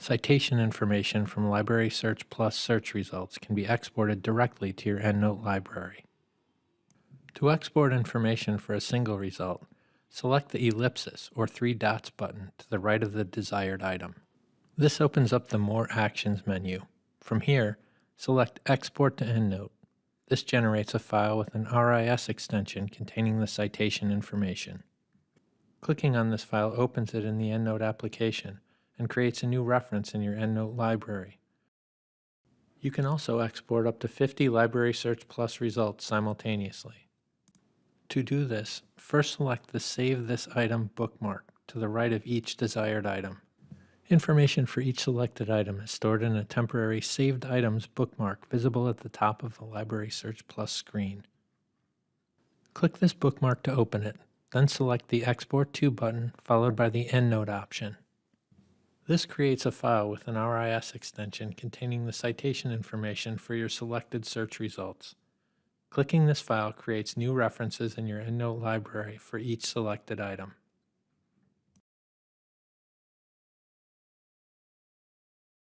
Citation information from Library Search Plus search results can be exported directly to your EndNote library. To export information for a single result, select the ellipsis or three dots button to the right of the desired item. This opens up the More Actions menu. From here, select Export to EndNote. This generates a file with an RIS extension containing the citation information. Clicking on this file opens it in the EndNote application and creates a new reference in your EndNote library. You can also export up to 50 Library Search Plus results simultaneously. To do this, first select the Save This Item bookmark to the right of each desired item. Information for each selected item is stored in a temporary Saved Items bookmark visible at the top of the Library Search Plus screen. Click this bookmark to open it, then select the Export To button followed by the EndNote option. This creates a file with an RIS extension containing the citation information for your selected search results. Clicking this file creates new references in your EndNote library for each selected item.